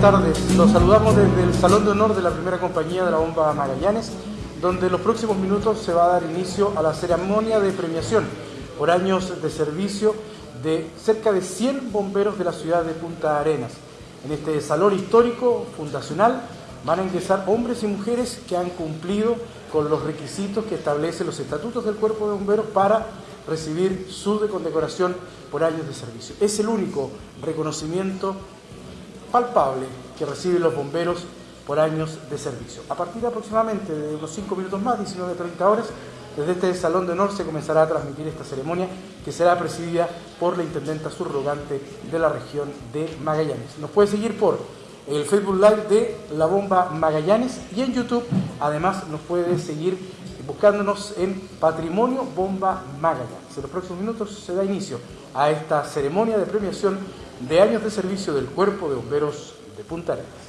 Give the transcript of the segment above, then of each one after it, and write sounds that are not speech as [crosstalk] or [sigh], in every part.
Buenas tardes. Los saludamos desde el Salón de Honor de la primera compañía de la bomba Magallanes, donde en los próximos minutos se va a dar inicio a la ceremonia de premiación por años de servicio de cerca de 100 bomberos de la ciudad de Punta Arenas. En este salón histórico fundacional van a ingresar hombres y mujeres que han cumplido con los requisitos que establecen los estatutos del cuerpo de bomberos para recibir su condecoración por años de servicio. Es el único reconocimiento palpable que reciben los bomberos por años de servicio. A partir aproximadamente de unos 5 minutos más, 19-30 horas, desde este Salón de Honor se comenzará a transmitir esta ceremonia que será presidida por la intendenta subrogante de la región de Magallanes. Nos puede seguir por el Facebook Live de La Bomba Magallanes y en YouTube además nos puede seguir buscándonos en Patrimonio Bomba Magallanes. En los próximos minutos se da inicio a esta ceremonia de premiación de años de servicio del Cuerpo de Bomberos de Punta Arenas.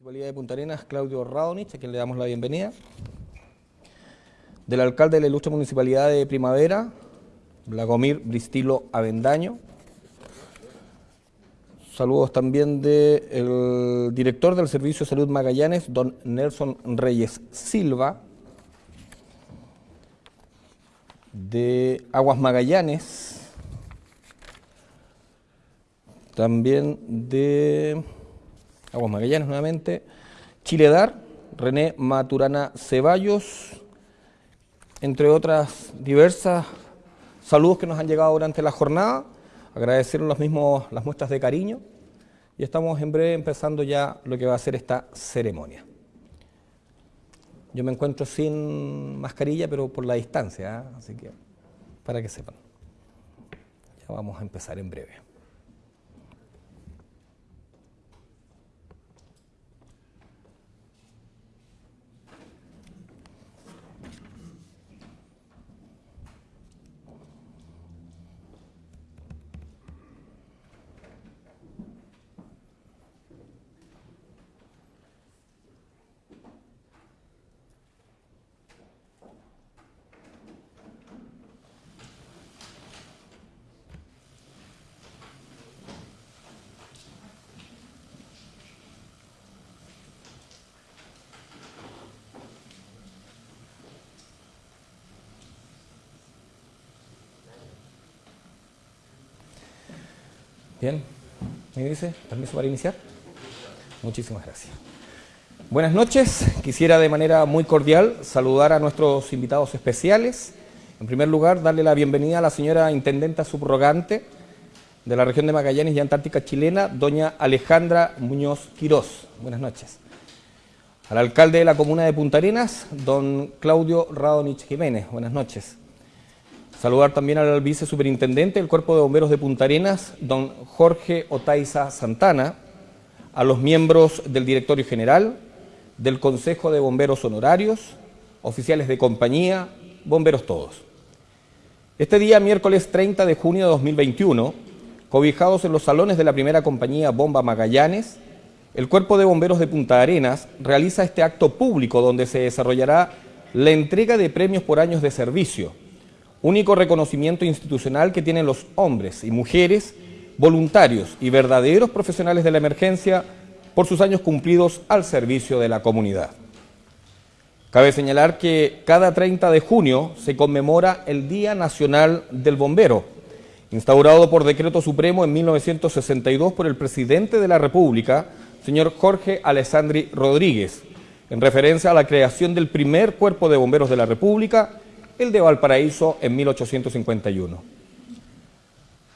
Municipalidad de Punta Arenas, Claudio Radonich, a quien le damos la bienvenida. Del alcalde de la ilustre Municipalidad de Primavera, Blagomir Bristilo Avendaño. Saludos también del director del Servicio de Salud Magallanes, don Nelson Reyes Silva. De Aguas Magallanes. También de Aguas Magallanes nuevamente. Chiledar, René Maturana Ceballos, entre otras diversas saludos que nos han llegado durante la jornada, agradecer los mismos, las muestras de cariño y estamos en breve empezando ya lo que va a ser esta ceremonia. Yo me encuentro sin mascarilla, pero por la distancia, ¿eh? así que para que sepan. Ya vamos a empezar en breve. Bien, ¿me dice? ¿Permiso para iniciar? Muchísimas gracias. Buenas noches, quisiera de manera muy cordial saludar a nuestros invitados especiales. En primer lugar, darle la bienvenida a la señora Intendenta Subrogante de la región de Magallanes y Antártica chilena, doña Alejandra Muñoz Quirós. Buenas noches. Al alcalde de la comuna de Punta Arenas, don Claudio Radonich Jiménez. Buenas noches. Saludar también al vicesuperintendente del Cuerpo de Bomberos de Punta Arenas, don Jorge Otaiza Santana, a los miembros del Directorio General, del Consejo de Bomberos Honorarios, oficiales de compañía, bomberos todos. Este día, miércoles 30 de junio de 2021, cobijados en los salones de la primera compañía Bomba Magallanes, el Cuerpo de Bomberos de Punta Arenas realiza este acto público donde se desarrollará la entrega de premios por años de servicio, único reconocimiento institucional que tienen los hombres y mujeres voluntarios y verdaderos profesionales de la emergencia por sus años cumplidos al servicio de la comunidad. Cabe señalar que cada 30 de junio se conmemora el Día Nacional del Bombero, instaurado por decreto supremo en 1962 por el presidente de la República, señor Jorge Alessandri Rodríguez, en referencia a la creación del primer cuerpo de bomberos de la República el de Valparaíso en 1851.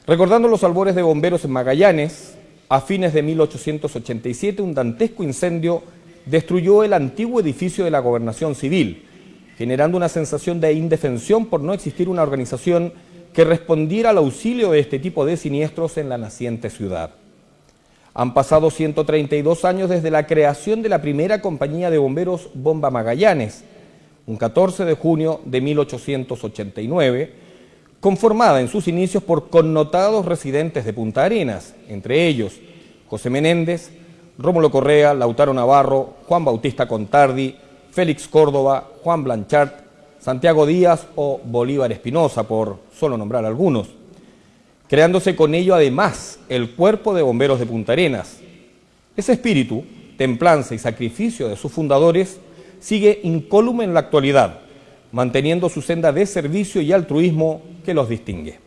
Recordando los albores de bomberos en Magallanes, a fines de 1887 un dantesco incendio destruyó el antiguo edificio de la gobernación civil, generando una sensación de indefensión por no existir una organización que respondiera al auxilio de este tipo de siniestros en la naciente ciudad. Han pasado 132 años desde la creación de la primera compañía de bomberos Bomba Magallanes, un 14 de junio de 1889, conformada en sus inicios por connotados residentes de Punta Arenas, entre ellos José Menéndez, Rómulo Correa, Lautaro Navarro, Juan Bautista Contardi, Félix Córdoba, Juan Blanchard, Santiago Díaz o Bolívar Espinosa, por solo nombrar algunos, creándose con ello además el Cuerpo de Bomberos de Punta Arenas. Ese espíritu, templanza y sacrificio de sus fundadores sigue incólume en la actualidad, manteniendo su senda de servicio y altruismo que los distingue.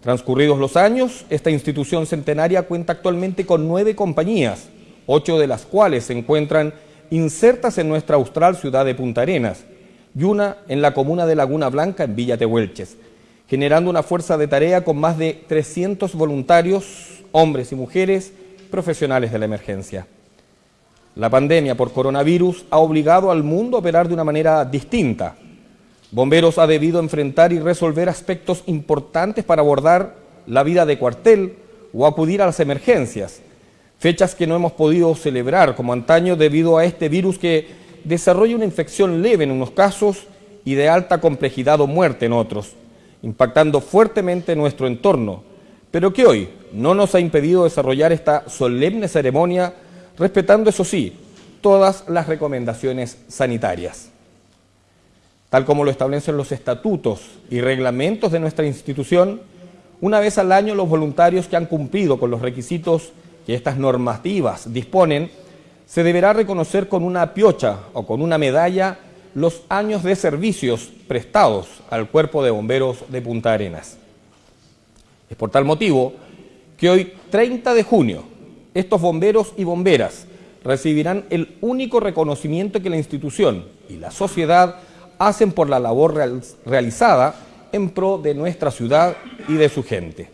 Transcurridos los años, esta institución centenaria cuenta actualmente con nueve compañías, ocho de las cuales se encuentran insertas en nuestra austral ciudad de Punta Arenas y una en la comuna de Laguna Blanca en Villa Tehuelches, generando una fuerza de tarea con más de 300 voluntarios, hombres y mujeres, profesionales de la emergencia. La pandemia por coronavirus ha obligado al mundo a operar de una manera distinta. Bomberos ha debido enfrentar y resolver aspectos importantes para abordar la vida de cuartel o acudir a las emergencias, fechas que no hemos podido celebrar como antaño debido a este virus que desarrolla una infección leve en unos casos y de alta complejidad o muerte en otros, impactando fuertemente nuestro entorno, pero que hoy no nos ha impedido desarrollar esta solemne ceremonia respetando, eso sí, todas las recomendaciones sanitarias. Tal como lo establecen los estatutos y reglamentos de nuestra institución, una vez al año los voluntarios que han cumplido con los requisitos que estas normativas disponen, se deberá reconocer con una piocha o con una medalla los años de servicios prestados al Cuerpo de Bomberos de Punta Arenas. Es por tal motivo que hoy, 30 de junio, estos bomberos y bomberas recibirán el único reconocimiento que la institución y la sociedad hacen por la labor realizada en pro de nuestra ciudad y de su gente.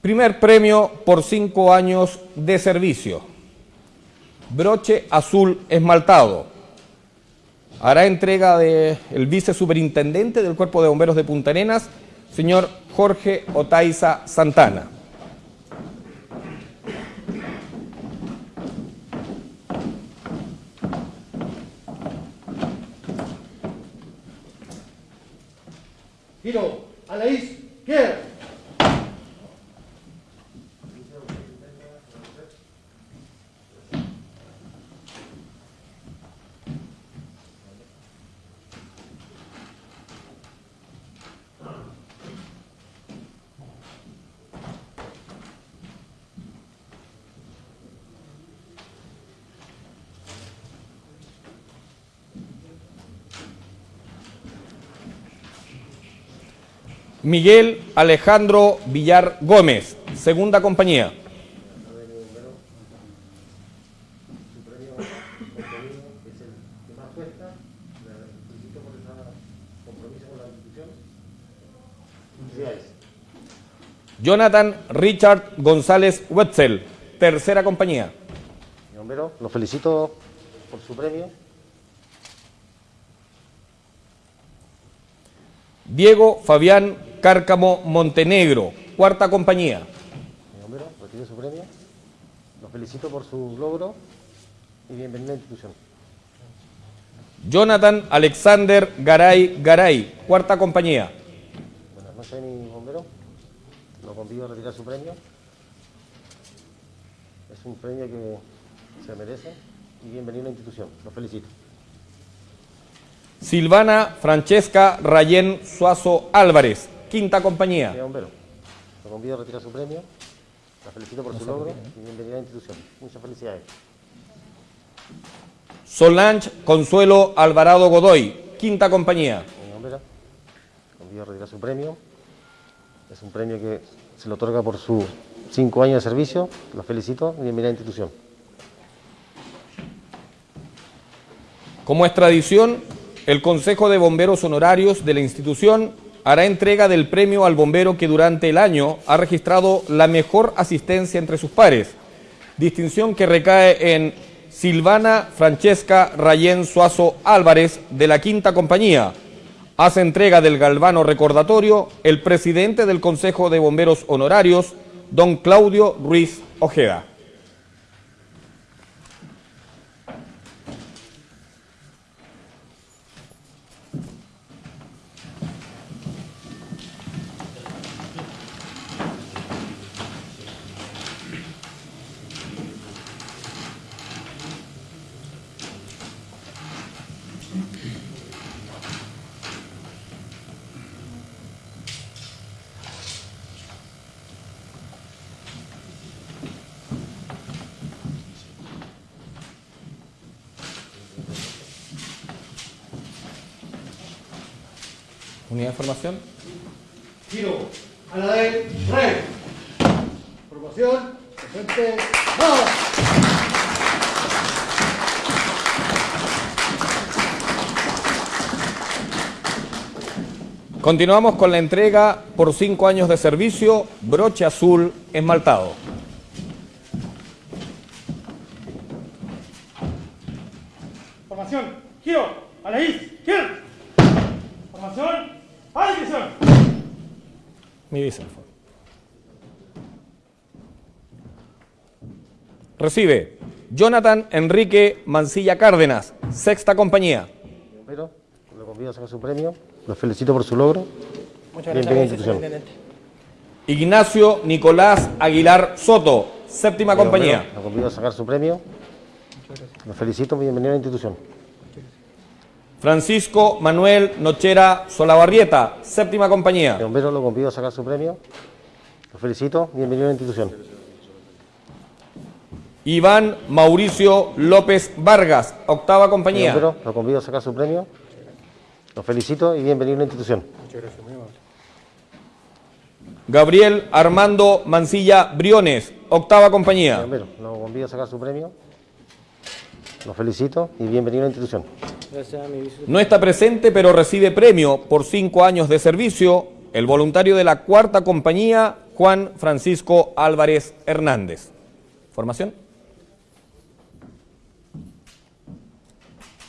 Primer premio por cinco años de servicio. Broche azul esmaltado. Hará entrega del vicesuperintendente del Cuerpo de Bomberos de Punta Arenas, señor Jorge Otaiza Santana. Giro a la Miguel Alejandro Villar Gómez, segunda compañía. Jonathan Richard González Wetzel, tercera compañía. Bombero, lo felicito por su premio. Diego Fabián Cárcamo Montenegro, cuarta compañía. Mi bombero, retire su premio. Lo felicito por su logro y bienvenido a la institución. Jonathan Alexander Garay Garay, cuarta compañía. Buenas noches, mi bombero. Lo convido a retirar su premio. Es un premio que se merece y bienvenido a la institución. Lo felicito. Silvana Francesca Rayén Suazo Álvarez, quinta compañía. bombero, lo convido a retirar su premio. La felicito por su logro y bienvenida a la institución. Muchas felicidades. Solange Consuelo Alvarado Godoy, quinta compañía. Mi bombera, convido a retirar su premio. Es un premio que se le otorga por sus cinco años de servicio. Lo felicito y bienvenida a la institución. Como es tradición, el Consejo de Bomberos Honorarios de la institución hará entrega del premio al bombero que durante el año ha registrado la mejor asistencia entre sus pares, distinción que recae en Silvana Francesca Rayén Suazo Álvarez de la Quinta Compañía. Hace entrega del galvano recordatorio el presidente del Consejo de Bomberos Honorarios, don Claudio Ruiz Ojeda. Formación. Giro a la de red. Formación. Presente. ¡Vamos! Continuamos con la entrega por cinco años de servicio, broche azul esmaltado. Formación, giro, a la izquierda. Formación, a la dirección. Mi. Recibe Jonathan Enrique Mancilla Cárdenas, sexta compañía. Pero lo convido a sacar su premio. Los felicito por su logro. Muchas la institución. Ignacio Nicolás Aguilar Soto, séptima compañía. Lo convido a sacar su premio. Lo felicito, bienvenido a la institución. Francisco Manuel Nochera Solabarrieta, séptima compañía. De bomberos lo convido a sacar su premio. Lo felicito, bienvenido a la institución. Iván Mauricio López Vargas, octava De compañía. bomberos lo convido a sacar su premio. Lo felicito y bienvenido a la institución. Gabriel Armando Mancilla Briones, octava De compañía. bomberos lo convido a sacar su premio. Lo felicito y bienvenido a la institución. No está presente, pero recibe premio por cinco años de servicio el voluntario de la cuarta compañía, Juan Francisco Álvarez Hernández. ¿Formación?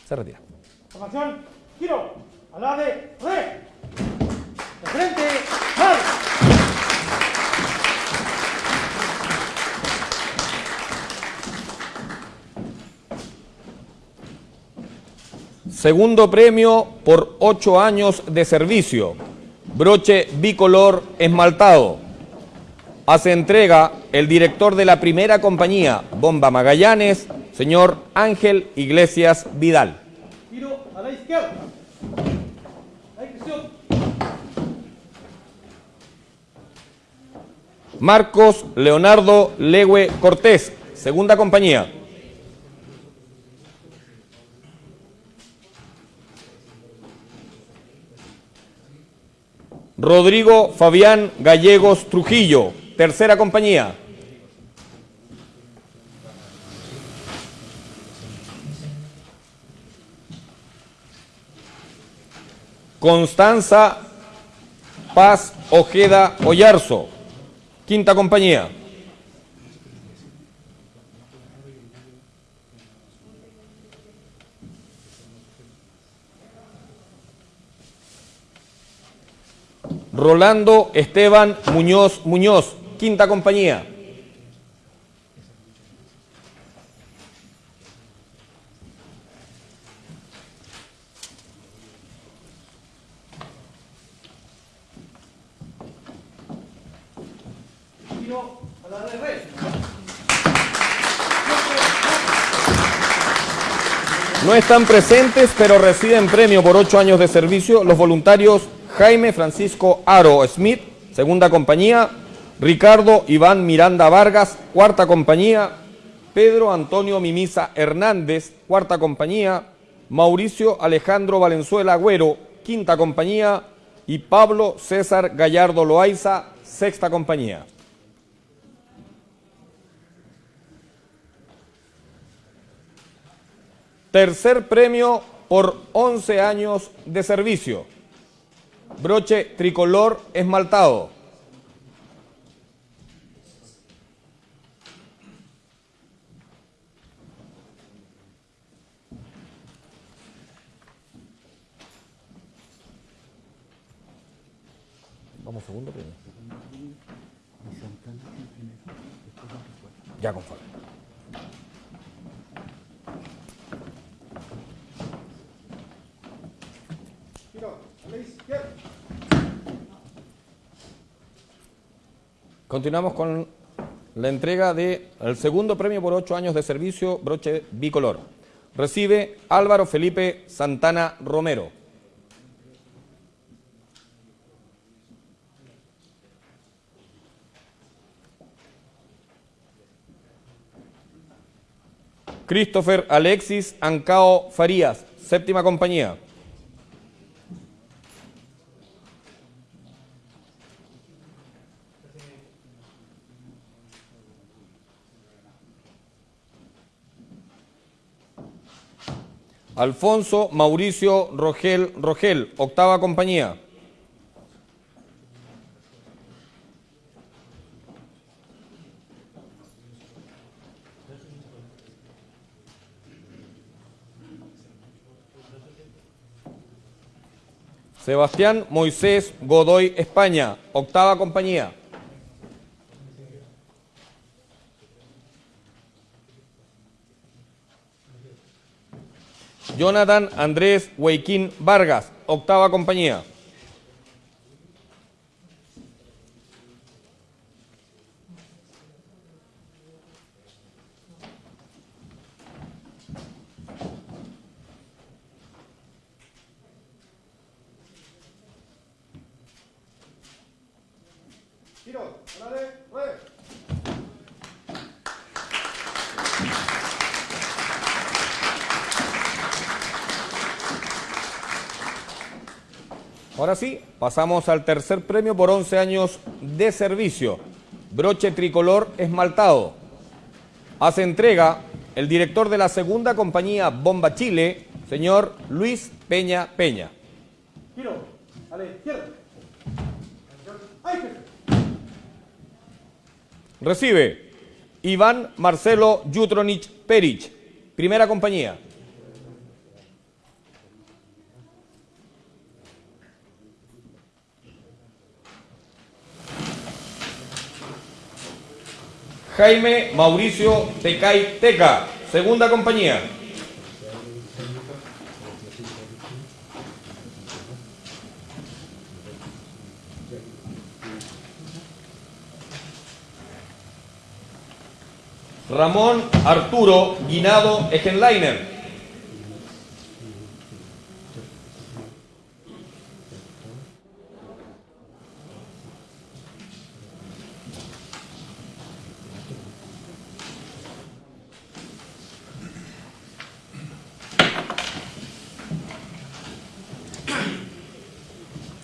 Se retira. Formación, giro, al lado de. De frente, mal. Segundo premio por ocho años de servicio. Broche bicolor esmaltado. Hace entrega el director de la primera compañía, Bomba Magallanes, señor Ángel Iglesias Vidal. Giro a la izquierda. Marcos Leonardo Legue Cortés, segunda compañía. Rodrigo Fabián Gallegos Trujillo, tercera compañía. Constanza Paz Ojeda Ollarzo, quinta compañía. Rolando Esteban Muñoz Muñoz, quinta compañía. No están presentes, pero reciben premio por ocho años de servicio los voluntarios Jaime Francisco Aro Smith, segunda compañía, Ricardo Iván Miranda Vargas, cuarta compañía, Pedro Antonio Mimisa Hernández, cuarta compañía, Mauricio Alejandro Valenzuela Agüero, quinta compañía, y Pablo César Gallardo Loaiza, sexta compañía. Tercer premio por 11 años de servicio. Broche tricolor esmaltado. Vamos segundo premio. Ya conforme. Giro a la izquierda. Continuamos con la entrega del segundo premio por ocho años de servicio broche bicolor. Recibe Álvaro Felipe Santana Romero. Christopher Alexis Ancao Farías, séptima compañía. Alfonso Mauricio Rogel Rogel, octava compañía. Sebastián Moisés Godoy España, octava compañía. Jonathan Andrés Huayquín Vargas, octava compañía. Giro, a la de, re. Ahora sí, pasamos al tercer premio por 11 años de servicio. Broche tricolor esmaltado. Hace entrega el director de la segunda compañía Bomba Chile, señor Luis Peña Peña. Giro, a la izquierda. Recibe Iván Marcelo Jutronich Perich, primera compañía. Jaime Mauricio Tecay Teca, segunda compañía. Ramón Arturo Guinado Egenleiner.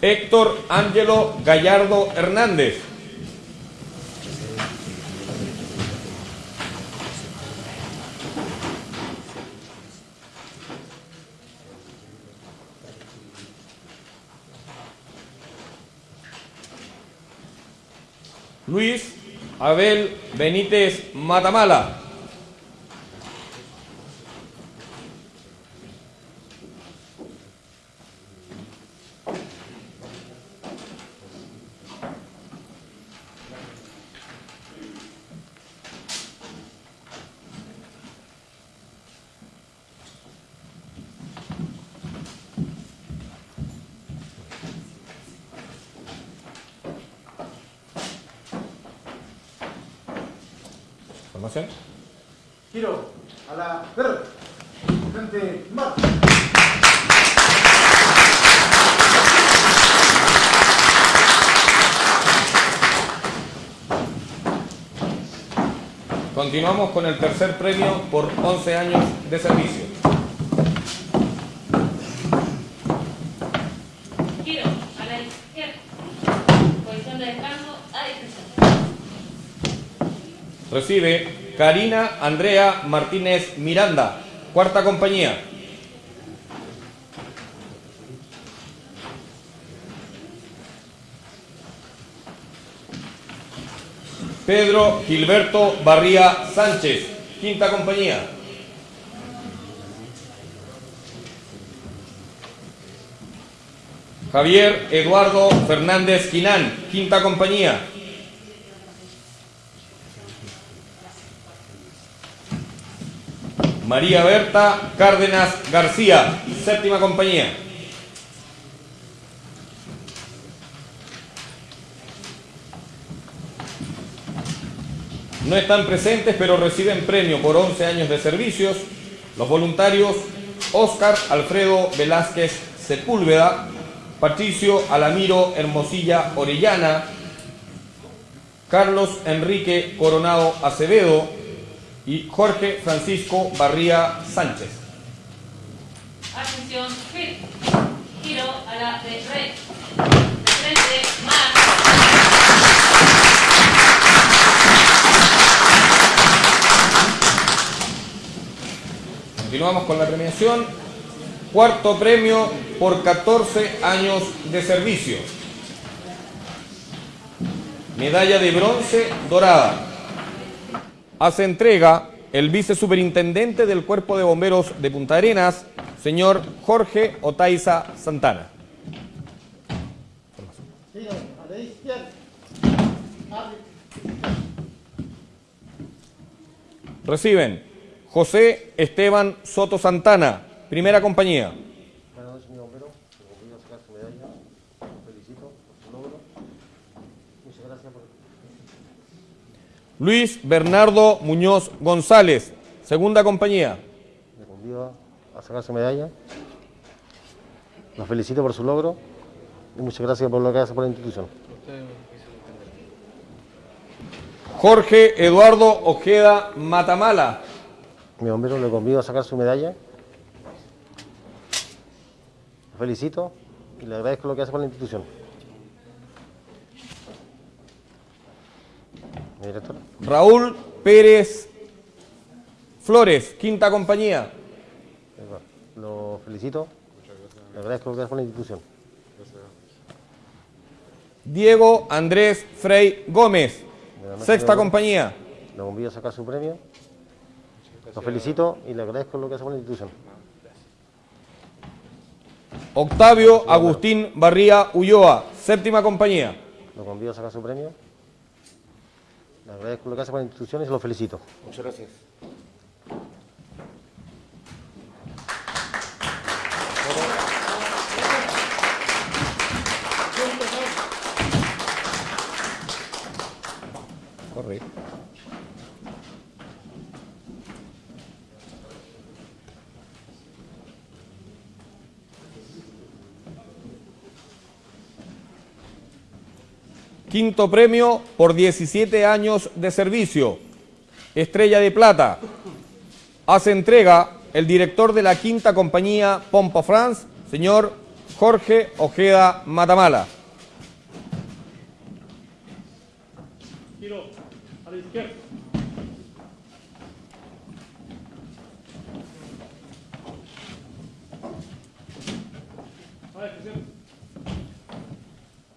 Héctor Ángelo Gallardo Hernández. Luis Abel Benítez Matamala. Formación. Giro, a la verde. Frente, más. Con el tercer premio por 11 años de servicio. Giro a la izquierda. Posición de descanso a discreción. Recibe Karina Andrea Martínez Miranda, cuarta compañía. Pedro Gilberto Barría Sánchez, quinta compañía. Javier Eduardo Fernández Quinán, quinta compañía. María Berta Cárdenas García, séptima compañía. No están presentes, pero reciben premio por 11 años de servicios los voluntarios Óscar Alfredo Velázquez Sepúlveda, Patricio Alamiro Hermosilla Orellana, Carlos Enrique Coronado Acevedo y Jorge Francisco Barría Sánchez. Atención, giro. A la de red. Continuamos con la premiación. Cuarto premio por 14 años de servicio. Medalla de bronce dorada. Hace entrega el vicesuperintendente del Cuerpo de Bomberos de Punta Arenas, señor Jorge Otaiza Santana. Reciben José Esteban Soto Santana, primera compañía. Buenas noches, señor bombero. Convido a sacar su medalla. Lo felicito por su logro. Muchas gracias por... Luis Bernardo Muñoz González, segunda compañía. Le convido a sacar su medalla. Los felicito por su logro y muchas gracias por lo que hace por la institución. Jorge Eduardo Ojeda Matamala. Mi bombero le convido a sacar su medalla. Lo felicito y le agradezco lo que hace por la institución. Director. Raúl Pérez Flores, quinta compañía. Lo felicito. Le agradezco lo que hace por la institución. Diego Andrés Frei Gómez, sexta compañía. Le convido a sacar su premio. Lo felicito y le agradezco lo que hace por la institución. Octavio Agustín Barría Ulloa, séptima compañía. Lo convido a sacar su premio. Le agradezco lo que hace por la institución y se lo felicito. Muchas gracias. Corre. Quinto premio por 17 años de servicio. Estrella de Plata. Hace entrega el director de la quinta compañía Pompa France, señor Jorge Ojeda Matamala. Giro a la izquierda.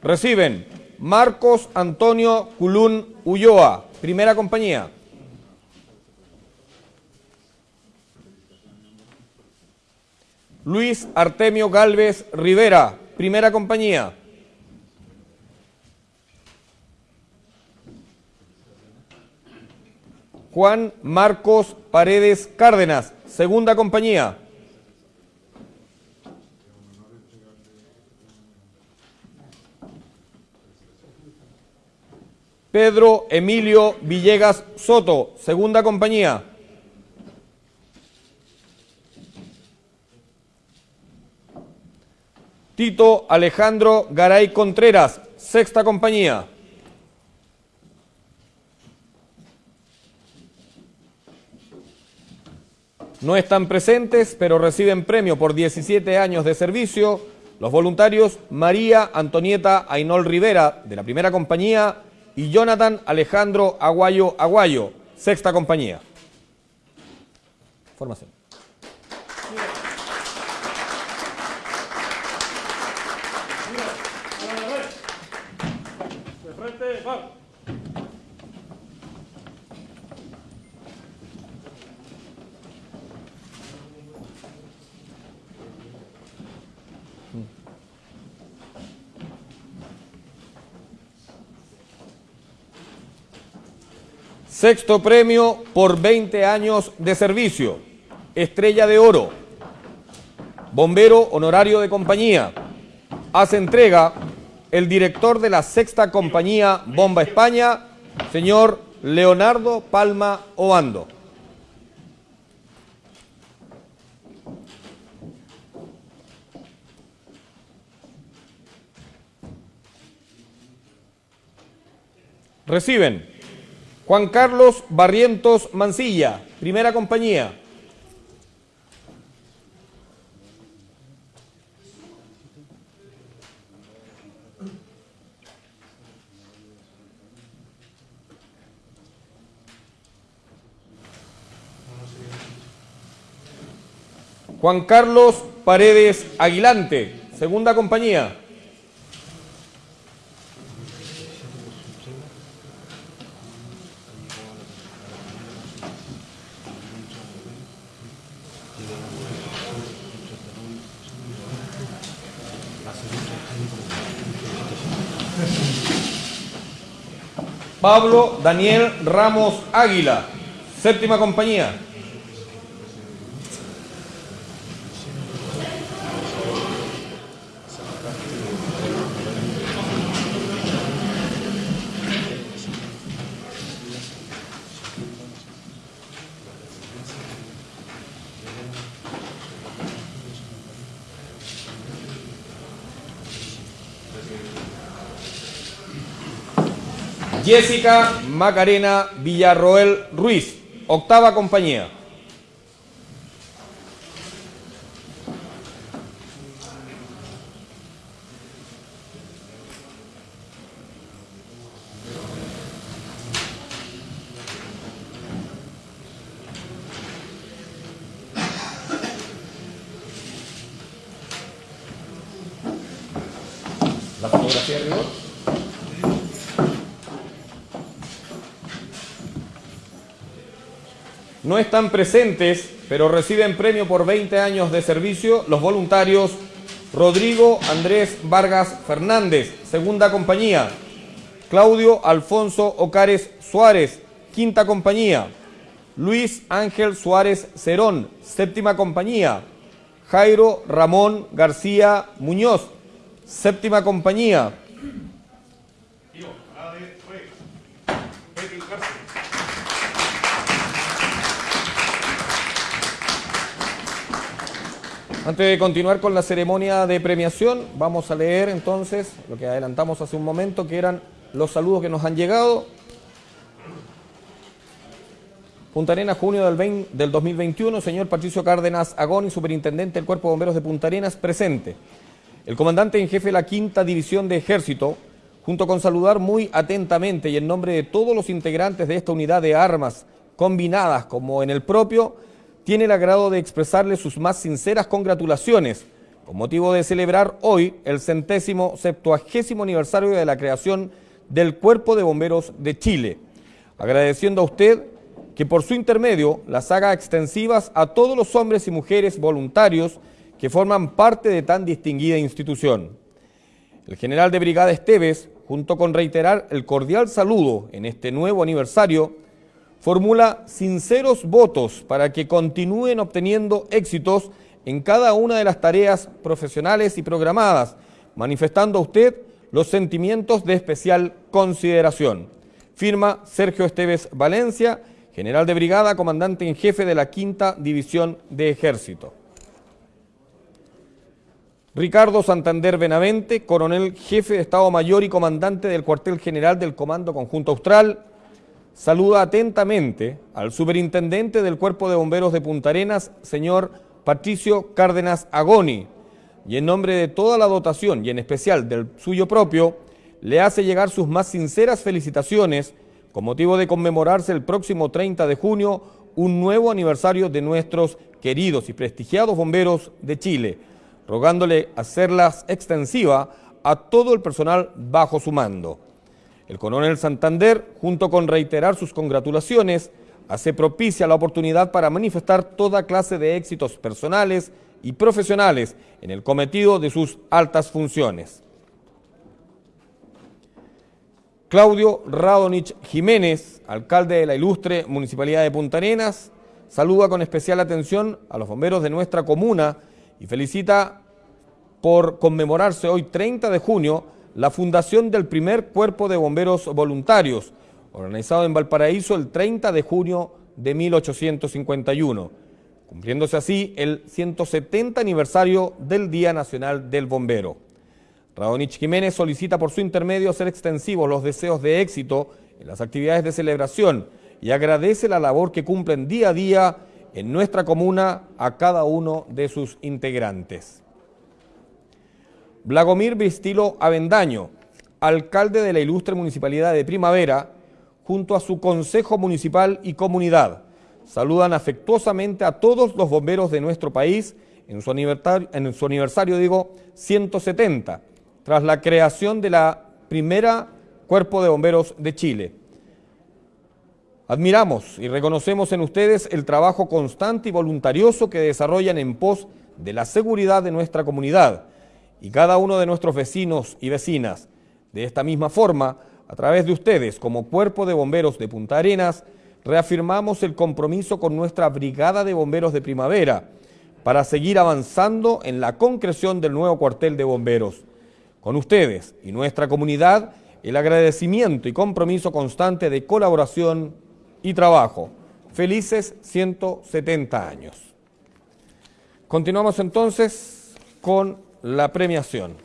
Reciben Marcos Antonio Culún Ulloa, primera compañía. Luis Artemio Galvez Rivera, primera compañía. Juan Marcos Paredes Cárdenas, segunda compañía. Pedro Emilio Villegas Soto, segunda compañía. Tito Alejandro Garay Contreras, sexta compañía. No están presentes, pero reciben premio por 17 años de servicio los voluntarios María Antonieta Ainol Rivera, de la primera compañía, y Jonathan Alejandro Aguayo Aguayo, sexta compañía. Formación. a la de red. De frente, va. Sexto premio por 20 años de servicio. Estrella de Oro. Bombero honorario de compañía. Hace entrega el director de la sexta compañía Bomba España, señor Leonardo Palma Obando. Reciben Juan Carlos Barrientos Mancilla, primera compañía. Juan Carlos Paredes Aguilante, segunda compañía. Pablo Daniel Ramos Águila, séptima compañía. Jessica Macarena Villarroel Ruiz, octava compañía. La fotografía de rigor. No están presentes, pero reciben premio por 20 años de servicio los voluntarios Rodrigo Andrés Vargas Fernández, segunda compañía. Claudio Alfonso Ocares Suárez, quinta compañía. Luis Ángel Suárez Cerón, séptima compañía. Jairo Ramón García Muñoz, séptima compañía. Antes de continuar con la ceremonia de premiación, vamos a leer entonces lo que adelantamos hace un momento, que eran los saludos que nos han llegado. Punta Arenas, junio del, 20 del 2021, señor Patricio Cárdenas Agón, superintendente del Cuerpo de Bomberos de Punta Arenas, presente. El comandante en jefe de la Quinta División de Ejército, junto con saludar muy atentamente y en nombre de todos los integrantes de esta unidad de armas combinadas como en el propio, tiene el agrado de expresarle sus más sinceras congratulaciones con motivo de celebrar hoy el centésimo septuagésimo aniversario de la creación del Cuerpo de Bomberos de Chile, agradeciendo a usted que por su intermedio las haga extensivas a todos los hombres y mujeres voluntarios que forman parte de tan distinguida institución. El general de brigada Esteves, junto con reiterar el cordial saludo en este nuevo aniversario, formula sinceros votos para que continúen obteniendo éxitos en cada una de las tareas profesionales y programadas, manifestando a usted los sentimientos de especial consideración. Firma Sergio Esteves Valencia, general de brigada, comandante en jefe de la Quinta División de Ejército. Ricardo Santander Benavente, coronel jefe de Estado Mayor y comandante del cuartel general del Comando Conjunto Austral, saluda atentamente al superintendente del Cuerpo de Bomberos de Punta Arenas, señor Patricio Cárdenas Agoni, y en nombre de toda la dotación y en especial del suyo propio, le hace llegar sus más sinceras felicitaciones con motivo de conmemorarse el próximo 30 de junio un nuevo aniversario de nuestros queridos y prestigiados bomberos de Chile, rogándole hacerlas extensiva a todo el personal bajo su mando. El coronel Santander, junto con reiterar sus congratulaciones, hace propicia la oportunidad para manifestar toda clase de éxitos personales y profesionales en el cometido de sus altas funciones. Claudio Radonich Jiménez, alcalde de la ilustre Municipalidad de Punta Arenas, saluda con especial atención a los bomberos de nuestra comuna y felicita por conmemorarse hoy 30 de junio la fundación del primer cuerpo de bomberos voluntarios, organizado en Valparaíso el 30 de junio de 1851, cumpliéndose así el 170 aniversario del Día Nacional del Bombero. Radonich Jiménez solicita por su intermedio hacer extensivos los deseos de éxito en las actividades de celebración y agradece la labor que cumplen día a día en nuestra comuna a cada uno de sus integrantes. Blagomir Vistilo Avendaño, alcalde de la ilustre municipalidad de Primavera, junto a su consejo municipal y comunidad, saludan afectuosamente a todos los bomberos de nuestro país en su aniversario, en su aniversario digo, 170, tras la creación de la primera Cuerpo de Bomberos de Chile. Admiramos y reconocemos en ustedes el trabajo constante y voluntarioso que desarrollan en pos de la seguridad de nuestra comunidad, y cada uno de nuestros vecinos y vecinas. De esta misma forma, a través de ustedes, como Cuerpo de Bomberos de Punta Arenas, reafirmamos el compromiso con nuestra Brigada de Bomberos de Primavera para seguir avanzando en la concreción del nuevo cuartel de bomberos. Con ustedes y nuestra comunidad, el agradecimiento y compromiso constante de colaboración y trabajo. Felices 170 años. Continuamos entonces con la premiación.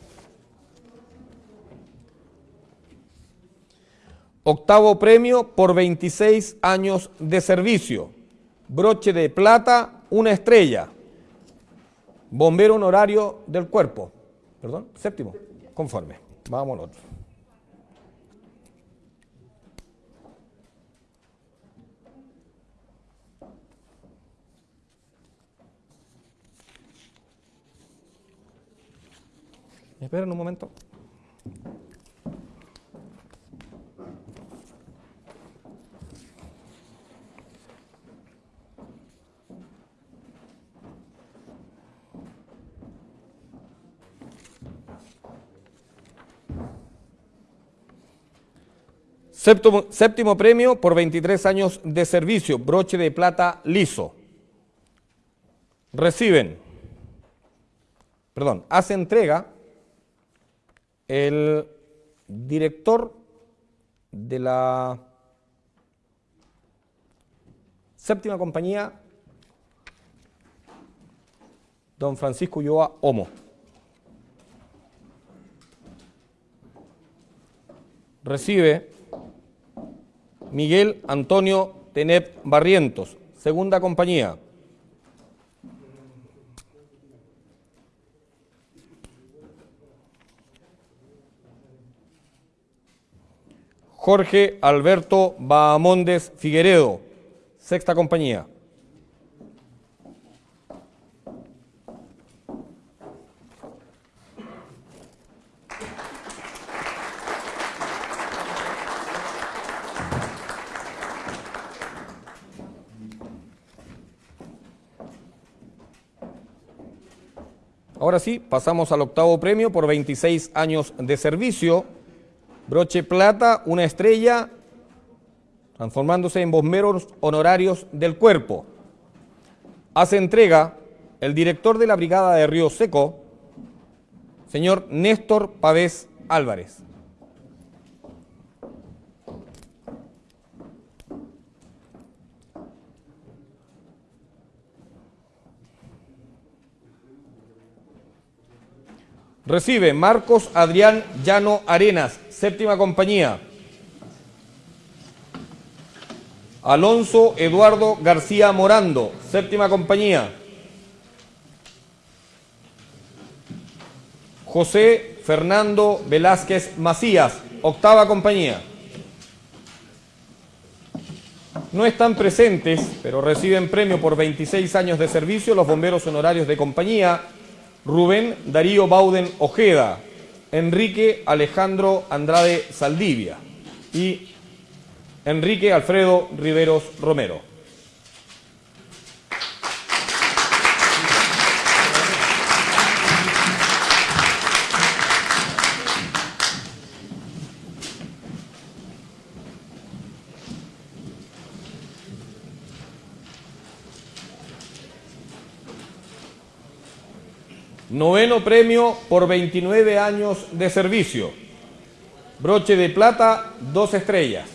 Octavo premio por 26 años de servicio. Broche de plata, una estrella. Bombero honorario del cuerpo. Perdón, séptimo. Conforme. Vamos al otro. Esperen un momento. Séptimo, premio por 23 años de servicio, broche de plata liso. Reciben, perdón, hace entrega el director de la séptima compañía, don Francisco Ulloa Homo. Recibe Miguel Antonio Tenep Barrientos, segunda compañía. Jorge Alberto Bahamondes Figueredo, sexta compañía. Ahora sí, pasamos al octavo premio por 26 años de servicio. Broche plata, una estrella, transformándose en bomberos honorarios del cuerpo. Hace entrega el director de la Brigada de Río Seco, señor Néstor Pavés Álvarez. Recibe Marcos Adrián Llano Arenas, séptima compañía. Alonso Eduardo García Morando, séptima compañía. José Fernando Velázquez Macías, octava compañía. No están presentes, pero reciben premio por 26 años de servicio los bomberos honorarios de compañía Rubén Darío Bauden Ojeda, Enrique Alejandro Andrade Saldivia y Enrique Alfredo Riveros Romero. Noveno premio por 29 años de servicio. Broche de plata, dos estrellas.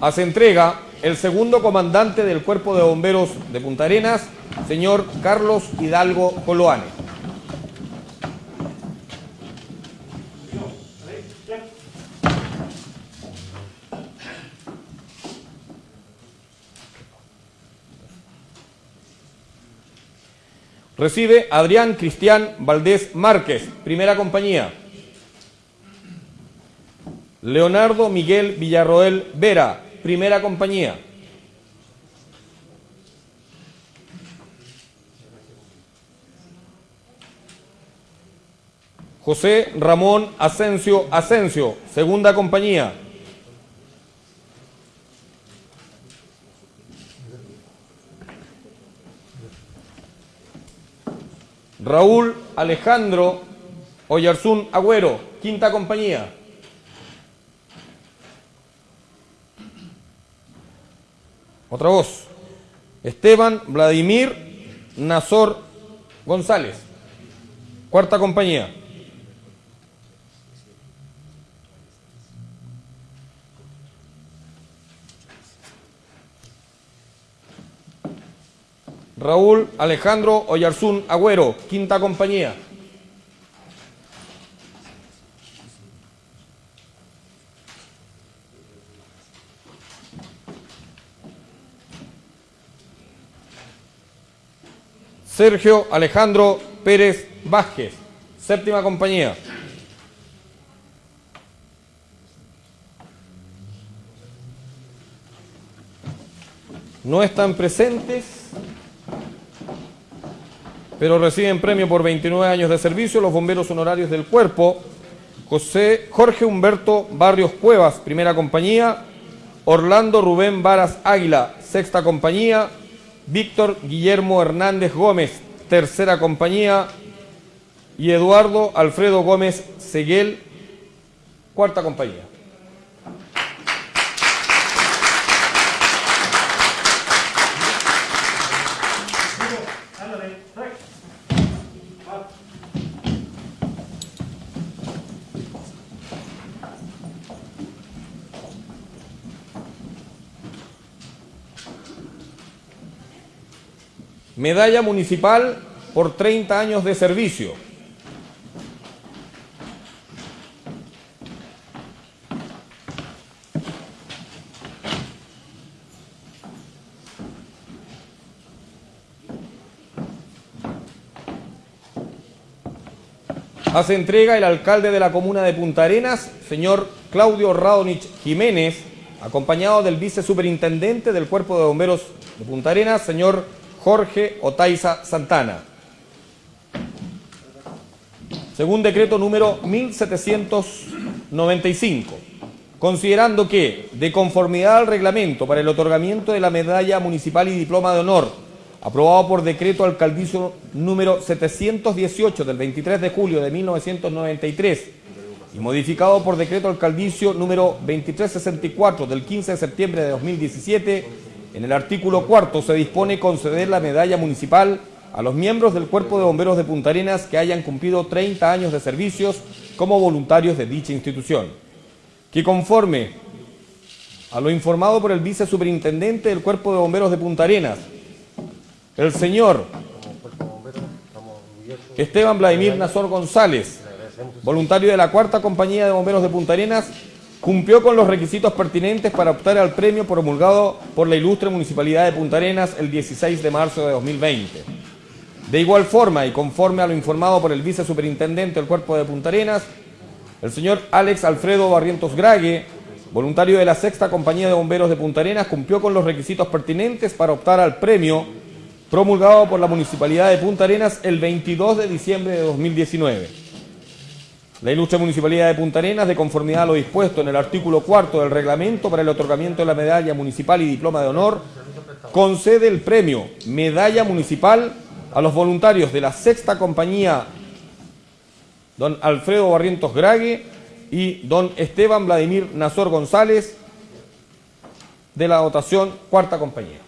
Hace entrega el segundo comandante del Cuerpo de Bomberos de Punta Arenas, señor Carlos Hidalgo Coloane. Recibe Adrián Cristian Valdés Márquez, primera compañía. Leonardo Miguel Villarroel Vera, primera compañía. José Ramón Asensio Asensio, segunda compañía. Raúl Alejandro Oyarzún Agüero, quinta compañía. Otra voz. Esteban Vladimir Nazor González, cuarta compañía. Raúl Alejandro Oyarzún Agüero, quinta compañía. Sergio Alejandro Pérez Vázquez, séptima compañía. No están presentes, pero reciben premio por 29 años de servicio los bomberos honorarios del cuerpo. José Jorge Humberto Barrios Cuevas, primera compañía. Orlando Rubén Varas Águila, sexta compañía. Víctor Guillermo Hernández Gómez, tercera compañía. Y Eduardo Alfredo Gómez Seguel, cuarta compañía. Medalla municipal por 30 años de servicio. Hace entrega el alcalde de la comuna de Punta Arenas, señor Claudio Radonich Jiménez, acompañado del vicesuperintendente del Cuerpo de Bomberos de Punta Arenas, señor Jorge Otaiza Santana. Según decreto número 1795, considerando que, de conformidad al reglamento para el otorgamiento de la medalla municipal y diploma de honor, aprobado por decreto alcaldicio número 718 del 23 de julio de 1993 y modificado por decreto alcaldicio número 2364 del 15 de septiembre de 2017, en el artículo cuarto se dispone conceder la medalla municipal a los miembros del Cuerpo de Bomberos de Punta Arenas que hayan cumplido 30 años de servicios como voluntarios de dicha institución. Que conforme a lo informado por el vicesuperintendente del Cuerpo de Bomberos de Punta Arenas, el señor Esteban Vladimir Nazor González, voluntario de la Cuarta Compañía de Bomberos de Punta Arenas, cumplió con los requisitos pertinentes para optar al premio promulgado por la ilustre Municipalidad de Punta Arenas el 16 de marzo de 2020. De igual forma y conforme a lo informado por el vicesuperintendente del Cuerpo de Punta Arenas, el señor Alex Alfredo Barrientos Grague, voluntario de la Sexta Compañía de Bomberos de Punta Arenas, cumplió con los requisitos pertinentes para optar al premio promulgado por la Municipalidad de Punta Arenas el 22 de diciembre de 2019. La ilustre Municipalidad de Punta Arenas, de conformidad a lo dispuesto en el artículo cuarto del reglamento para el otorgamiento de la medalla municipal y diploma de honor, concede el premio Medalla Municipal a los voluntarios de la sexta compañía, don Alfredo Barrientos Grague y don Esteban Vladimir Nazor González, de la dotación cuarta compañía.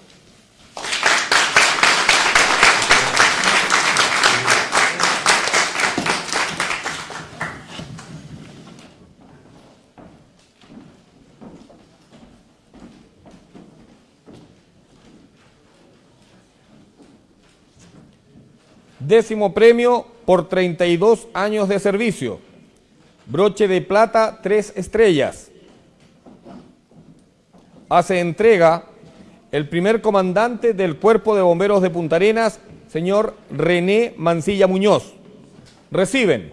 Décimo premio por 32 años de servicio. Broche de plata, tres estrellas. Hace entrega el primer comandante del Cuerpo de Bomberos de Punta Arenas, señor René Mancilla Muñoz. Reciben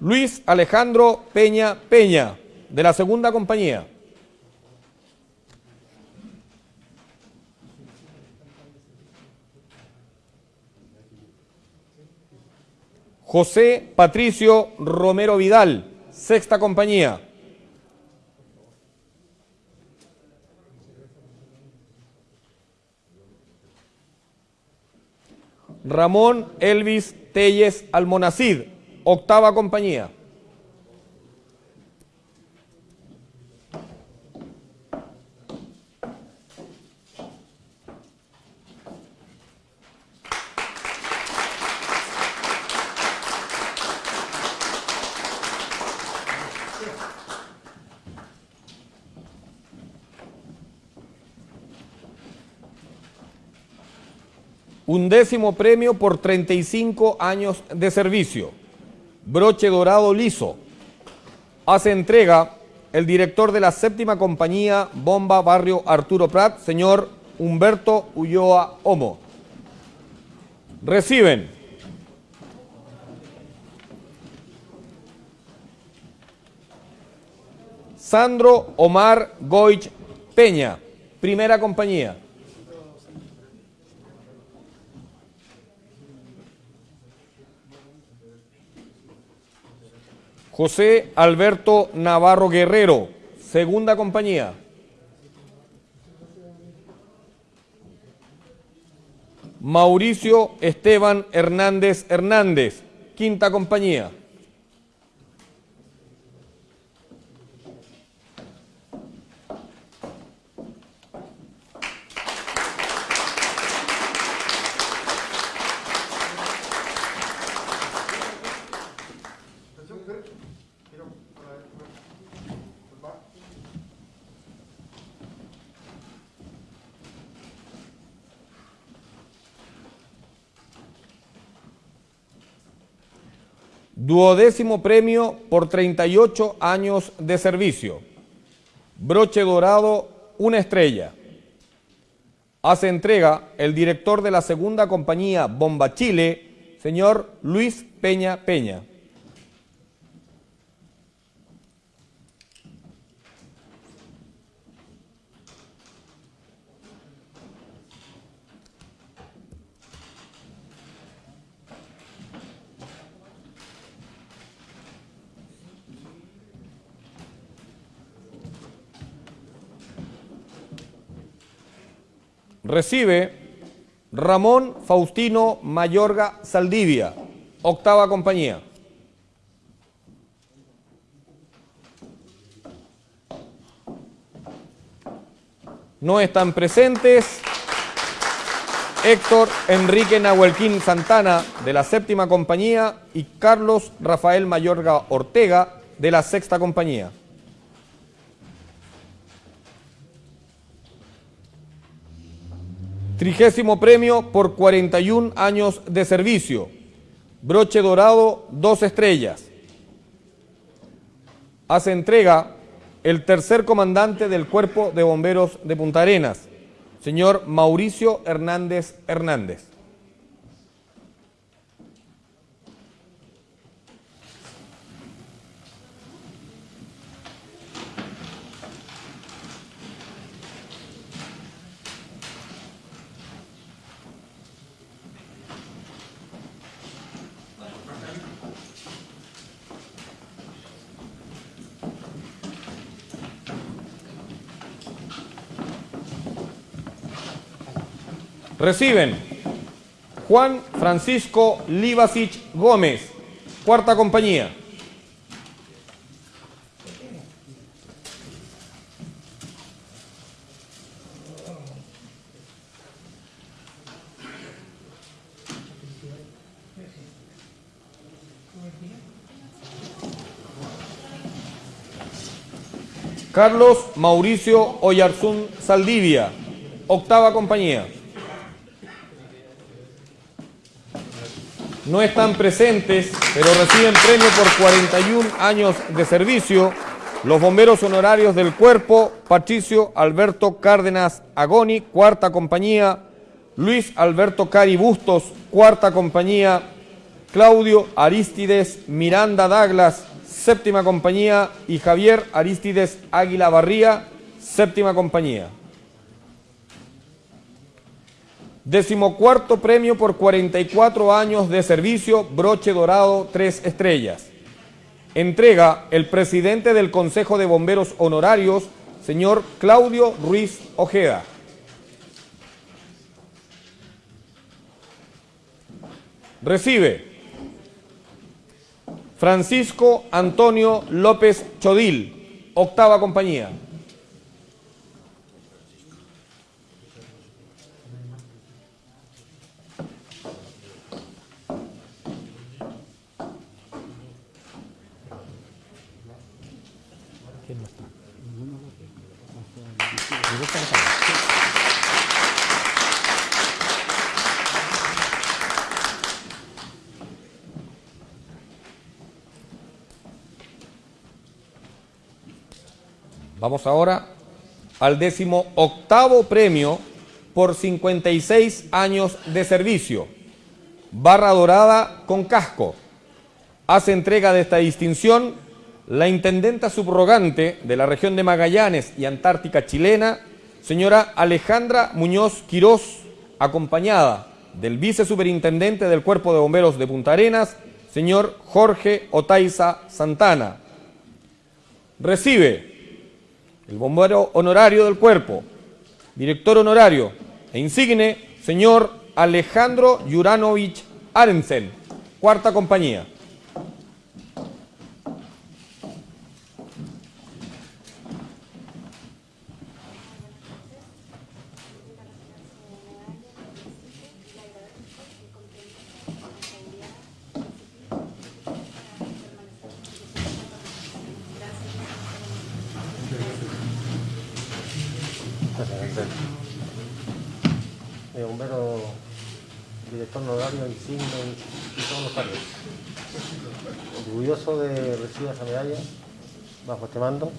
Luis Alejandro Peña Peña, de la segunda compañía. José Patricio Romero Vidal, sexta compañía. Ramón Elvis Telles Almonacid, octava compañía. Un décimo premio por 35 años de servicio. Broche dorado liso. Hace entrega el director de la séptima compañía Bomba Barrio Arturo Prat, señor Humberto Ulloa Homo. Reciben Sandro Omar Goich Peña, primera compañía. José Alberto Navarro Guerrero, segunda compañía. Mauricio Esteban Hernández Hernández, quinta compañía. Duodécimo premio por 38 años de servicio. Broche dorado, una estrella. Hace entrega el director de la segunda compañía Bomba Chile, señor Luis Peña Peña. Recibe Ramón Faustino Mayorga Saldivia, octava compañía. No están presentes Héctor Enrique Nahuelquín Santana de la séptima compañía y Carlos Rafael Mayorga Ortega de la sexta compañía. Trigésimo premio por 41 años de servicio. Broche dorado, dos estrellas. Hace entrega el tercer comandante del Cuerpo de Bomberos de Punta Arenas, señor Mauricio Hernández Hernández. Reciben Juan Francisco Libasic Gómez, cuarta compañía. Carlos Mauricio Oyarzún Saldivia, octava compañía. No están presentes, pero reciben premio por 41 años de servicio. Los bomberos honorarios del cuerpo, Patricio Alberto Cárdenas Agoni, cuarta compañía, Luis Alberto Cari Bustos, cuarta compañía, Claudio Aristides Miranda Douglas, séptima compañía, y Javier Aristides Águila Barría, séptima compañía. Decimocuarto premio por 44 años de servicio, broche dorado, tres estrellas. Entrega el presidente del Consejo de Bomberos Honorarios, señor Claudio Ruiz Ojeda. Recibe Francisco Antonio López Chodil, octava compañía. Vamos ahora al décimo octavo premio por 56 años de servicio. Barra dorada con casco. Hace entrega de esta distinción la intendenta subrogante de la región de Magallanes y Antártica chilena, señora Alejandra Muñoz Quirós, acompañada del vicesuperintendente del Cuerpo de Bomberos de Punta Arenas, señor Jorge Otaiza Santana. Recibe el bombero honorario del cuerpo, director honorario e insigne, señor Alejandro Juranovich Arensen, cuarta compañía. Eh, bombero, director honorario, insigne y todos los cargos. Orgulloso de recibir esa medalla bajo este mando.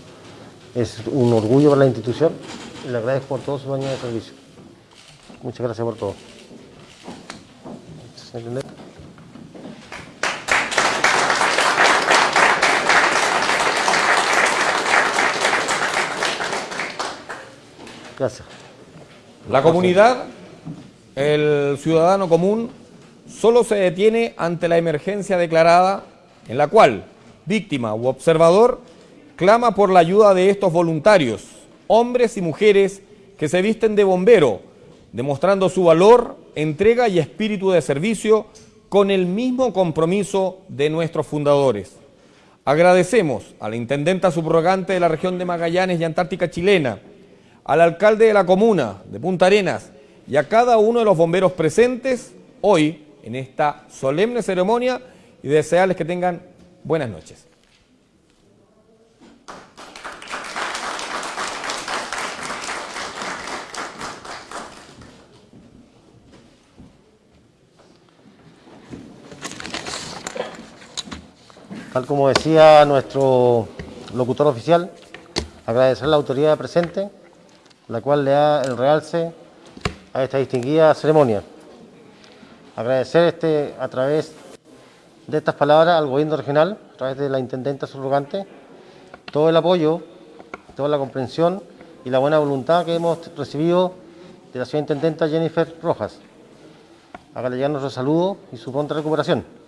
Es un orgullo para la institución y le agradezco por todos sus años de servicio. Muchas gracias por todo. Gracias. La comunidad, el ciudadano común, solo se detiene ante la emergencia declarada en la cual víctima u observador clama por la ayuda de estos voluntarios, hombres y mujeres que se visten de bombero, demostrando su valor, entrega y espíritu de servicio con el mismo compromiso de nuestros fundadores. Agradecemos a la intendenta subrogante de la región de Magallanes y Antártica chilena, al alcalde de la comuna de Punta Arenas y a cada uno de los bomberos presentes hoy en esta solemne ceremonia y desearles que tengan buenas noches. Tal como decía nuestro locutor oficial, agradecer la autoridad presente, la cual le da el realce a esta distinguida ceremonia. Agradecer este, a través de estas palabras al gobierno regional, a través de la intendenta subrogante, todo el apoyo, toda la comprensión y la buena voluntad que hemos recibido de la señora intendenta Jennifer Rojas. Ya nuestro saludo y su pronta recuperación.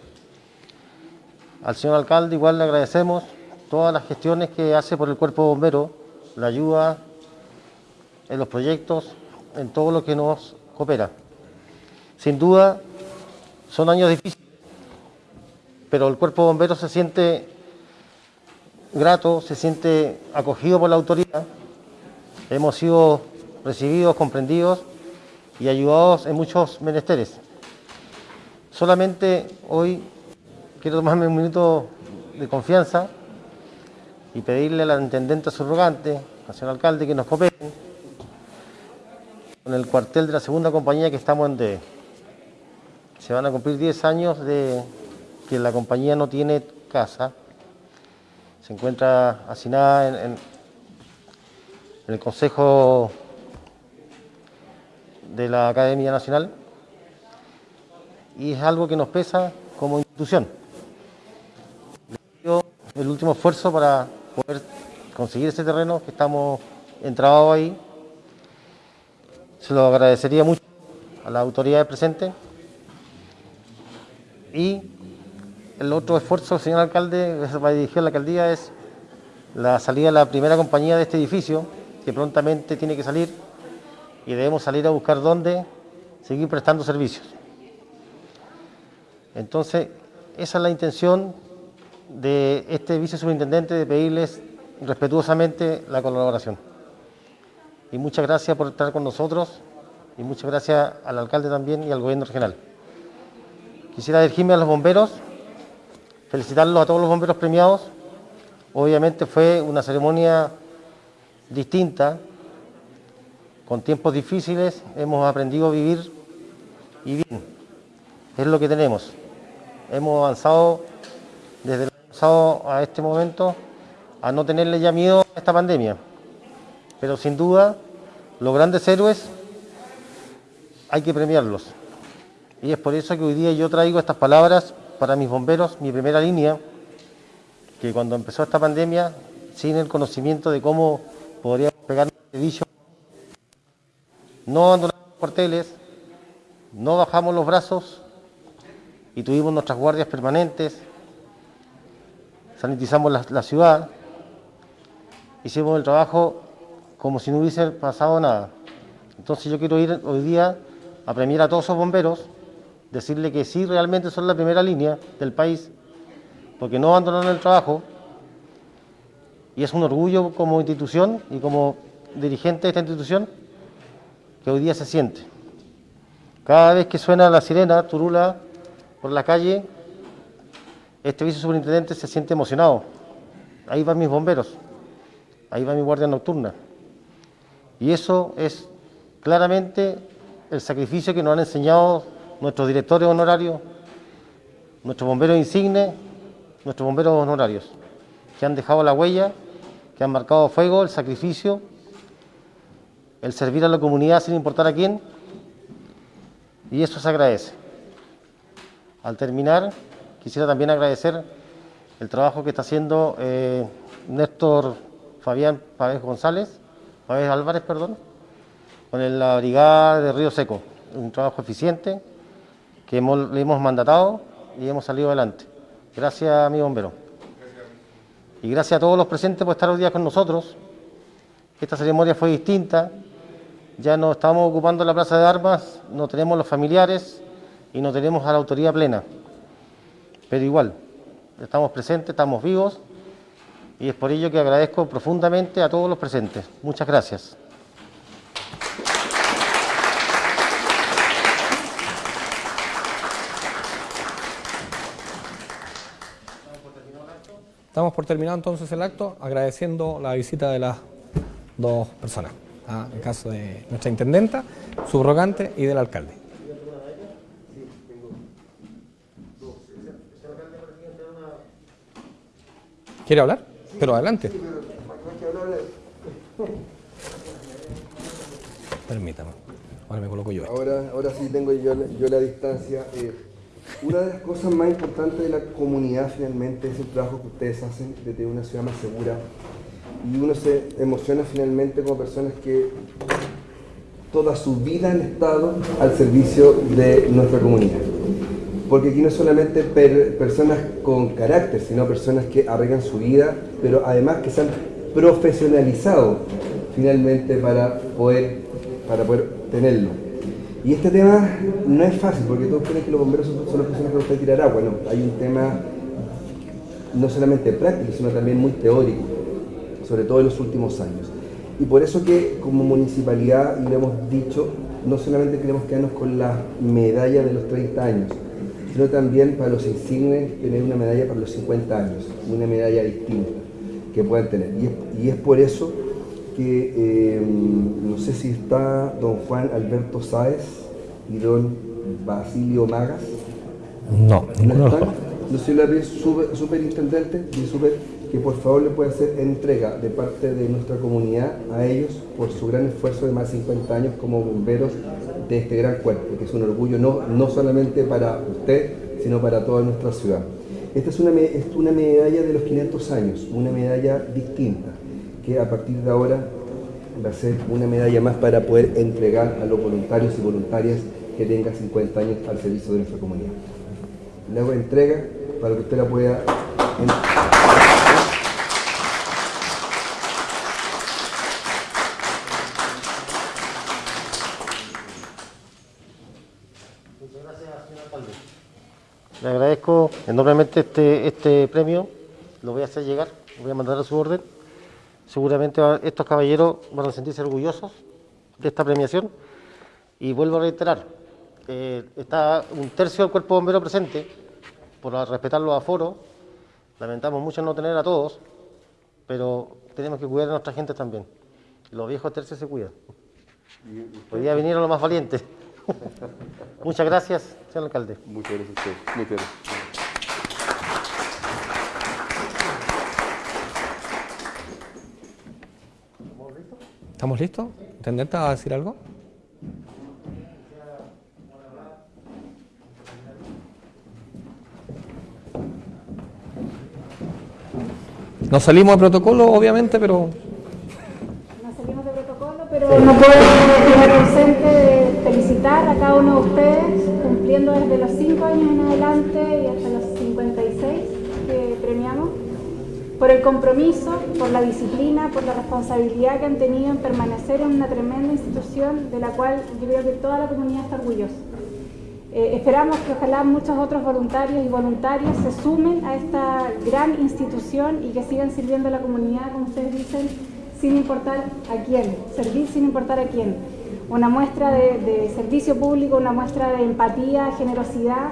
Al señor alcalde igual le agradecemos todas las gestiones que hace por el cuerpo de bomberos, la ayuda en los proyectos, en todo lo que nos coopera. Sin duda, son años difíciles, pero el cuerpo de bomberos se siente grato, se siente acogido por la autoridad. Hemos sido recibidos, comprendidos y ayudados en muchos menesteres. Solamente hoy quiero tomarme un minuto de confianza y pedirle a la intendente subrogante, al señor alcalde, que nos cooperen con el cuartel de la segunda compañía que estamos en D. Se van a cumplir 10 años de que la compañía no tiene casa. Se encuentra asignada en, en- en el Consejo de la Academia Nacional y es algo que nos pesa como institución. El último esfuerzo para poder conseguir ese terreno que estamos entrabados ahí. Se lo agradecería mucho a las autoridades presentes. Y el otro esfuerzo, señor alcalde, que va a dirigir a la alcaldía es la salida de la primera compañía de este edificio, que prontamente tiene que salir y debemos salir a buscar dónde seguir prestando servicios. Entonces, esa es la intención de este vicesuperintendente de pedirles respetuosamente la colaboración. Y muchas gracias por estar con nosotros y muchas gracias al alcalde también y al gobierno regional. Quisiera dirigirme a los bomberos, felicitarlos a todos los bomberos premiados. Obviamente fue una ceremonia distinta, con tiempos difíciles, hemos aprendido a vivir y bien, es lo que tenemos. Hemos avanzado desde año a este momento a no tenerle ya miedo a esta pandemia. Pero sin duda, los grandes héroes hay que premiarlos. Y es por eso que hoy día yo traigo estas palabras para mis bomberos, mi primera línea, que cuando empezó esta pandemia, sin el conocimiento de cómo podríamos pegar un servicio, no abandonamos los cuarteles, no bajamos los brazos y tuvimos nuestras guardias permanentes, sanitizamos la, ciudad, hicimos el trabajo como si no hubiese pasado nada. Entonces yo quiero ir hoy día a premiar a todos esos bomberos, decirle que sí realmente son la primera línea del país, porque no abandonaron el trabajo, y es un orgullo como institución y como dirigente de esta institución que hoy día se siente. Cada vez que suena la sirena, turula, por la calle, este vicesuperintendente se siente emocionado. Ahí van mis bomberos, ahí va mi guardia nocturna. Y eso es claramente el sacrificio que nos han enseñado nuestros directores honorarios, nuestros bomberos insignes, nuestros bomberos honorarios, que han dejado la huella, que han marcado fuego, el sacrificio, el servir a la comunidad sin importar a quién, y eso se agradece. Al terminar, quisiera también agradecer el trabajo que está haciendo eh, Néstor Fabián Pávez González, Pávez Álvarez, perdón, con la brigada de Río Seco. Un trabajo eficiente que le hemos mandatado y hemos salido adelante. Gracias, mi bombero. Y gracias a todos los presentes por estar hoy día con nosotros. Esta ceremonia fue distinta. Ya no estamos ocupando la plaza de armas, no tenemos los familiares y no tenemos a la autoridad plena. Pero igual, estamos presentes, estamos vivos y es por ello que agradezco profundamente a todos los presentes. Muchas gracias. Estamos por terminar entonces el acto, agradeciendo la visita de las dos personas, ¿ah? en caso de nuestra intendenta, subrogante y del alcalde. ¿Quiere hablar? Pero adelante. Permítame. Ahora me coloco yo. Ahora, ahora sí tengo yo, la- distancia. Eh, una de las cosas más importantes de la comunidad finalmente es el trabajo que ustedes hacen de tener una ciudad más segura. Y uno se emociona finalmente como personas que toda su vida han estado al servicio de nuestra comunidad. Porque aquí no es solamente per- personas con carácter, sino personas que arreglan su vida, pero además que se han profesionalizado finalmente para poder, para poder tenerlo. Y este tema no es fácil, porque todos creen que los bomberos son, son las personas que no pueden tirar agua. No, hay un tema no solamente práctico, sino también muy teórico, sobre todo en los últimos años. Y por eso que como municipalidad, y hemos dicho, no solamente queremos quedarnos con la medalla de los 30 años, sino también para los insignes tener una medalla para los 50 años, una medalla distinta que puedan tener. Y es, y es por eso que eh, no sé si está don Juan Alberto Sáez y don Basilio Magas. No, ¿No están? Le pido super- superintendente y super que por favor le pueda hacer entrega de parte de nuestra comunidad a ellos por su gran esfuerzo de más de 50 años como bomberos de este gran cuerpo, que es un orgullo no, no solamente para usted, sino para toda nuestra ciudad. Esta es una, es una medalla de los 500 años, una medalla distinta, que a partir de ahora va a ser una medalla más para poder entregar a los voluntarios y voluntarias que tengan 50 años al servicio de nuestra comunidad. Le hago entrega para que usted la pueda... en- Le enormemente este, este premio, lo voy a hacer llegar, lo voy a mandar a su orden. Seguramente estos caballeros van a sentirse orgullosos de esta premiación. Y vuelvo a reiterar, eh, está un tercio del cuerpo bombero presente, por respetar los aforos. Lamentamos mucho no tener a todos, pero tenemos que cuidar a nuestra gente también. Los viejos tercios se cuidan. Hoy día vinieron los más valientes. [laughs] Muchas gracias, señor alcalde. Muchas gracias a usted. Muchas gracias. ¿Estamos listos? ¿Intendente a decir algo? Nos salimos de protocolo, obviamente, pero No salimos de protocolo, pero no puedo estar ausente de felicitar a cada uno de ustedes, cumpliendo desde los 5 años en adelante y hasta los 56 que premiamos, por el compromiso, por la disciplina, por la responsabilidad que han tenido en permanecer en una tremenda institución de la cual yo creo que toda la comunidad está orgullosa. Eh, esperamos que ojalá muchos otros voluntarios y voluntarias se sumen a esta gran institución y que sigan sirviendo a la comunidad, como ustedes dicen, sin importar a quién, servir sin importar a quién. Una muestra de, de servicio público, una muestra de empatía, generosidad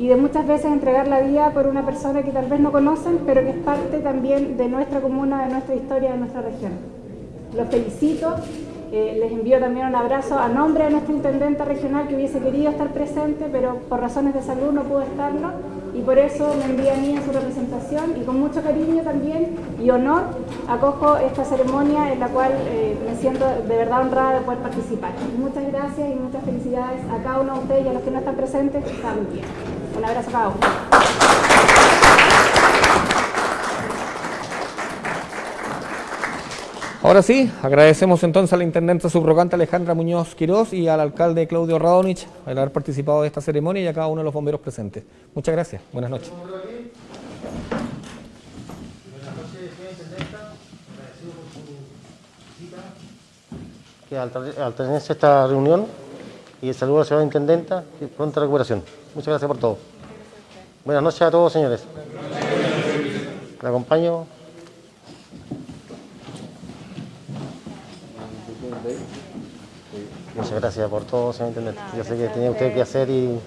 y de muchas veces entregar la vida por una persona que tal vez no conocen, pero que es parte también de nuestra comuna, de nuestra historia, de nuestra región. Los felicito, eh, les envío también un abrazo a nombre de nuestra intendenta regional que hubiese querido estar presente, pero por razones de salud no pudo estarlo y por eso me envía a mí en su representación y con mucho cariño también y honor acojo esta ceremonia en la cual eh, me siento de verdad honrada de poder participar. Muchas gracias y muchas felicidades a cada uno de ustedes y a los que no están presentes también. Un abrazo uno. ahora sí, agradecemos entonces a la intendente subrogante Alejandra Muñoz Quirós y al alcalde Claudio Radonich al haber participado de esta ceremonia y a cada uno de los bomberos presentes. Muchas gracias. Buenas noches. Buenas noches, señora Intendenta. Agradecido por su visita. Que al, al tenerse esta reunión y el saludo a la señora Intendenta y pronta recuperación. Muchas gracias por todo. Buenas noches a todos, señores. Le acompaño. Muchas gracias por todo, señor Intendente. Yo sé que tenía usted que hacer y